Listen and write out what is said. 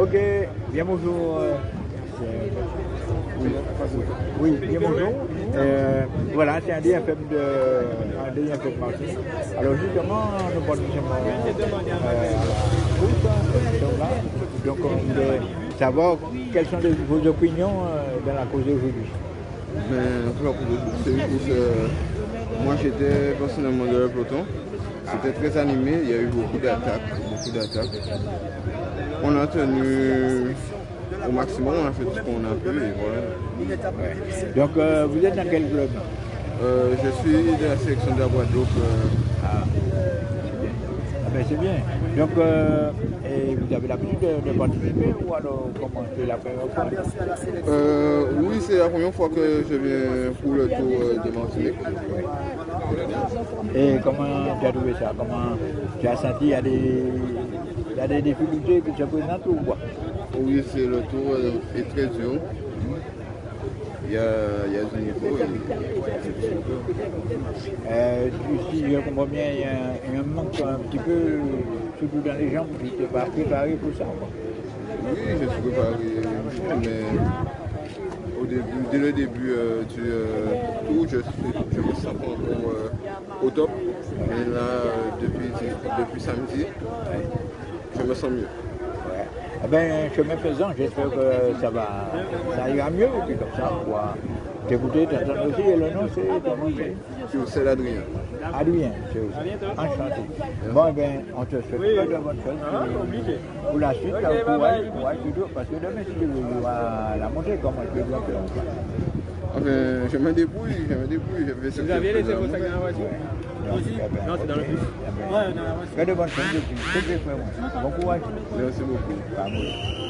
Ok, bien bonjour. euh, Oui, bien bonjour. Euh, voilà, c'est un DFM de un DFM Marseille. Alors justement, nous justement euh, à la sommes là. Donc on voulait savoir quelles sont vos opinions euh, dans la cause d'aujourd'hui. Ben, c'est une. Moi, j'étais personnellement dans le peloton. C'était très animé. Il y a eu beaucoup d'attaques. Beaucoup d'attaques. On a tenu au maximum. On a fait tout ce qu'on a pu. Et voilà. Donc euh, vous êtes dans quel club? Euh, je suis de la sélection de la Guadeloupe. euh, Ah, Ah ben, c'est bien. Donc, et vous avez l'habitude de, de participer ou alors comment c'est la première fois? Oui, c'est la première fois que je viens pour le tour de Martinique. Et comment tu as trouvé ça? Comment tu as senti? Il y a des, il y a des difficultés qui se présentent ou quoi? Oui, c'est le tour euh, est très dur. Il y a, il y a du niveau. et- euh, Si je comprends bien, il y, a un, il y a un manque un petit peu, surtout dans les jambes, tu n'es pas préparé pour ça. quoi. Oui, je suis préparé, mais au début, dès le début euh, du euh, tour, je, me sens euh, au top. Et là, euh, depuis, depuis samedi, je me sens mieux. Eh ben, chemin faisant, j'espère que ça va, ça ira mieux, et puis comme ça, on pourra t'écouter, t'entendre aussi, et le nom c'est ton nom, c'est? C'est l'Adrien. Adrien, c'est aussi. Enchanté. Bon, eh ben, on te souhaite plein de bonnes choses pour, pour la suite, là, courage, courage, toujours, parce que demain, si tu veux, la montée, comment tu veux bien faire. Enfin, je me débrouille, je me débrouille, je vais Vous aviez laissé vos sacs dans la Ouais. voiture? Very bon, thank you. Thank you very much. Beaucoup, ouais. Merci beaucoup.